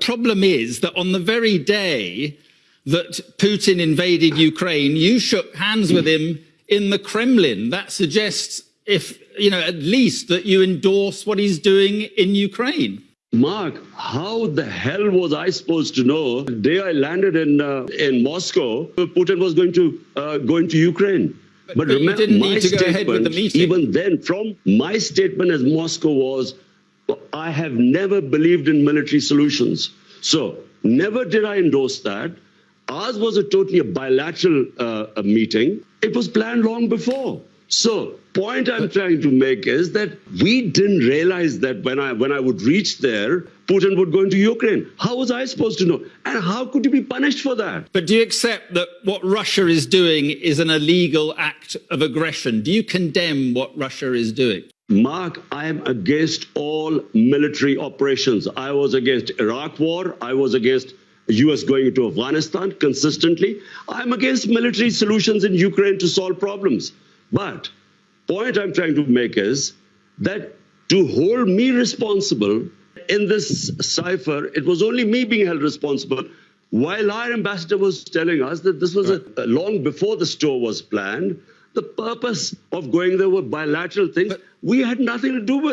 problem is that on the very day that Putin invaded Ukraine, you shook hands with him in the Kremlin. That suggests, if you know, at least that you endorse what he's doing in Ukraine. Mark, how the hell was I supposed to know the day I landed in uh, in Moscow, Putin was going to uh, go into Ukraine? But, but remember, my statement, even then, from my statement as Moscow was, I have never believed in military solutions. So never did I endorse that. Ours was a totally a bilateral uh, a meeting. It was planned long before. So point I'm trying to make is that we didn't realize that when I when I would reach there, Putin would go into Ukraine. How was I supposed to know? And how could you be punished for that? But do you accept that what Russia is doing is an illegal act of aggression? Do you condemn what Russia is doing? Mark, I am against all military operations. I was against Iraq war. I was against US going into Afghanistan consistently. I'm against military solutions in Ukraine to solve problems. But point I'm trying to make is that to hold me responsible in this cipher, it was only me being held responsible while our ambassador was telling us that this was a, a long before the store was planned. The purpose of going there were bilateral things but, we had nothing to do with.